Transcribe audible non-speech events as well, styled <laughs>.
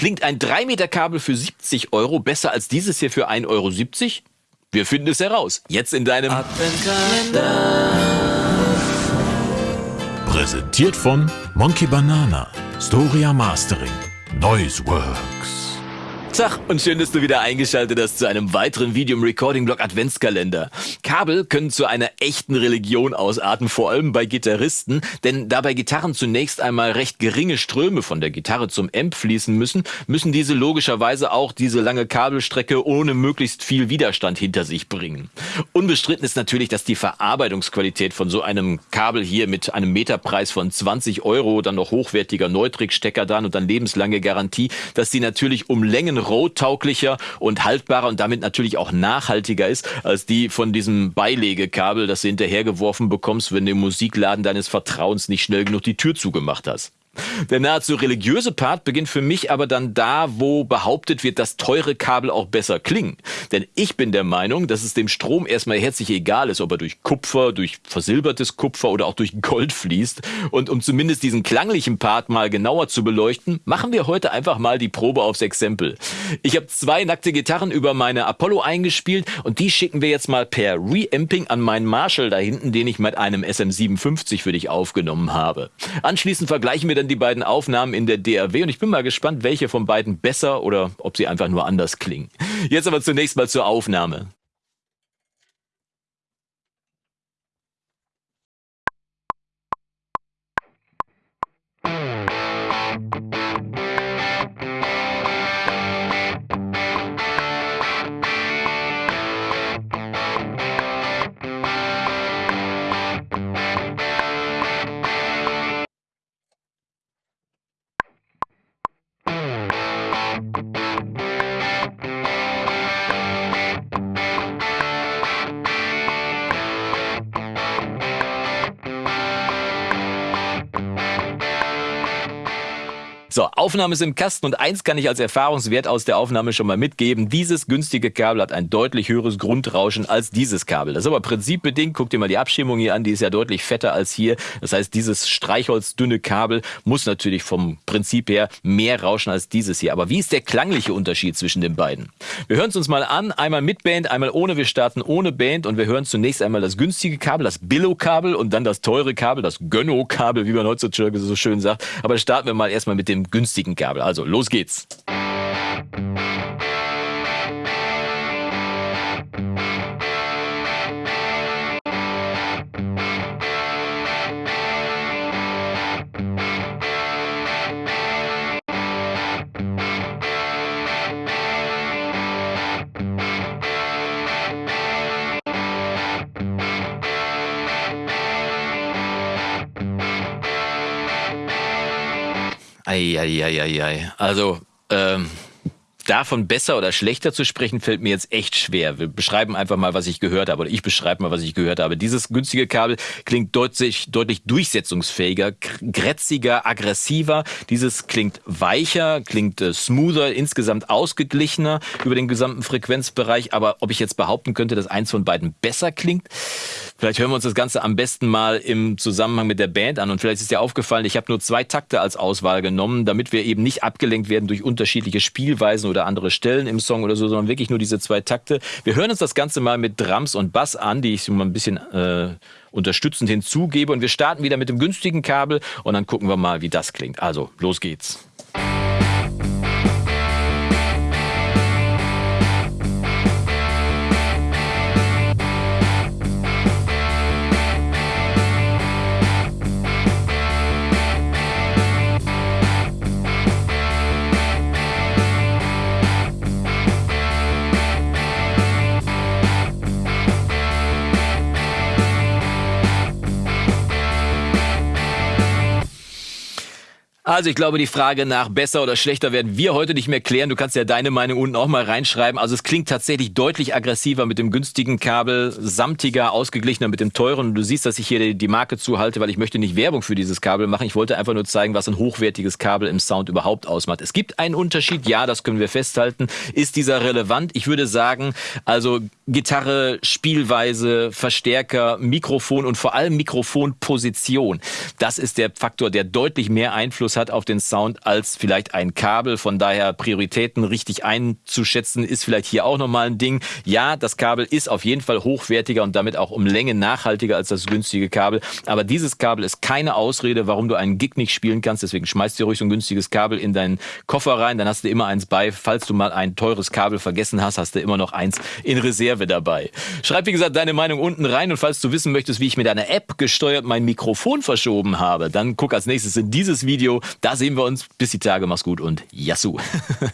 Klingt ein 3 Meter Kabel für 70 Euro besser als dieses hier für 1,70 Euro? Wir finden es heraus. Jetzt in deinem Adventkalender. Präsentiert von Monkey Banana, Storia Mastering, Noiseworks. Tag und schön, dass du wieder eingeschaltet hast zu einem weiteren Video im Recording-Blog Adventskalender. Kabel können zu einer echten Religion ausarten, vor allem bei Gitarristen, denn da bei Gitarren zunächst einmal recht geringe Ströme von der Gitarre zum Amp fließen müssen, müssen diese logischerweise auch diese lange Kabelstrecke ohne möglichst viel Widerstand hinter sich bringen. Unbestritten ist natürlich, dass die Verarbeitungsqualität von so einem Kabel hier mit einem Meterpreis von 20 Euro, dann noch hochwertiger Neutrik-Stecker und dann lebenslange Garantie, dass die natürlich um Längen roadtauglicher und haltbarer und damit natürlich auch nachhaltiger ist als die von diesem Beilegekabel, das du hinterhergeworfen bekommst, wenn du im Musikladen deines Vertrauens nicht schnell genug die Tür zugemacht hast. Der nahezu religiöse Part beginnt für mich aber dann da, wo behauptet wird, dass teure Kabel auch besser klingen. Denn ich bin der Meinung, dass es dem Strom erstmal herzlich egal ist, ob er durch Kupfer, durch versilbertes Kupfer oder auch durch Gold fließt. Und um zumindest diesen klanglichen Part mal genauer zu beleuchten, machen wir heute einfach mal die Probe aufs Exempel. Ich habe zwei nackte Gitarren über meine Apollo eingespielt und die schicken wir jetzt mal per Reamping an meinen Marshall da hinten, den ich mit einem SM57 für dich aufgenommen habe. Anschließend vergleichen wir dann die beiden Aufnahmen in der DAW und ich bin mal gespannt, welche von beiden besser oder ob sie einfach nur anders klingen. Jetzt aber zunächst mal zur Aufnahme. So, Aufnahme ist im Kasten und eins kann ich als Erfahrungswert aus der Aufnahme schon mal mitgeben. Dieses günstige Kabel hat ein deutlich höheres Grundrauschen als dieses Kabel. Das ist aber prinzipbedingt. Guck dir mal die Abschirmung hier an, die ist ja deutlich fetter als hier. Das heißt, dieses streichholzdünne Kabel muss natürlich vom Prinzip her mehr rauschen als dieses hier. Aber wie ist der klangliche Unterschied zwischen den beiden? Wir hören es uns mal an, einmal mit Band, einmal ohne. Wir starten ohne Band und wir hören zunächst einmal das günstige Kabel, das Billo-Kabel und dann das teure Kabel, das Gönno-Kabel, wie man heutzutage so schön sagt. Aber starten wir mal erstmal mit dem günstigen Kabel. Also los geht's. Eieieiei. Also, ähm, davon besser oder schlechter zu sprechen, fällt mir jetzt echt schwer. Wir beschreiben einfach mal, was ich gehört habe, oder ich beschreibe mal, was ich gehört habe. Dieses günstige Kabel klingt deutlich, deutlich durchsetzungsfähiger, grätziger, aggressiver. Dieses klingt weicher, klingt äh, smoother, insgesamt ausgeglichener über den gesamten Frequenzbereich. Aber ob ich jetzt behaupten könnte, dass eins von beiden besser klingt, Vielleicht hören wir uns das Ganze am besten mal im Zusammenhang mit der Band an. Und vielleicht ist dir aufgefallen, ich habe nur zwei Takte als Auswahl genommen, damit wir eben nicht abgelenkt werden durch unterschiedliche Spielweisen oder andere Stellen im Song oder so, sondern wirklich nur diese zwei Takte. Wir hören uns das Ganze mal mit Drums und Bass an, die ich mal ein bisschen äh, unterstützend hinzugebe. Und wir starten wieder mit dem günstigen Kabel und dann gucken wir mal, wie das klingt. Also, los geht's. Also ich glaube, die Frage nach besser oder schlechter werden wir heute nicht mehr klären. Du kannst ja deine Meinung unten auch mal reinschreiben. Also es klingt tatsächlich deutlich aggressiver mit dem günstigen Kabel, samtiger, ausgeglichener mit dem teuren. Du siehst, dass ich hier die Marke zuhalte, weil ich möchte nicht Werbung für dieses Kabel machen. Ich wollte einfach nur zeigen, was ein hochwertiges Kabel im Sound überhaupt ausmacht. Es gibt einen Unterschied, ja, das können wir festhalten. Ist dieser relevant? Ich würde sagen, also Gitarre, Spielweise, Verstärker, Mikrofon und vor allem Mikrofonposition. Das ist der Faktor, der deutlich mehr Einfluss hat hat auf den Sound als vielleicht ein Kabel. Von daher Prioritäten richtig einzuschätzen ist vielleicht hier auch nochmal ein Ding. Ja, das Kabel ist auf jeden Fall hochwertiger und damit auch um Länge nachhaltiger als das günstige Kabel. Aber dieses Kabel ist keine Ausrede, warum du einen Gig nicht spielen kannst. Deswegen schmeißt dir ruhig so ein günstiges Kabel in deinen Koffer rein. Dann hast du immer eins bei. Falls du mal ein teures Kabel vergessen hast, hast du immer noch eins in Reserve dabei. Schreib, wie gesagt, deine Meinung unten rein. Und falls du wissen möchtest, wie ich mit einer App gesteuert mein Mikrofon verschoben habe, dann guck als nächstes in dieses Video. Da sehen wir uns. Bis die Tage. Mach's gut und Yassou. <laughs>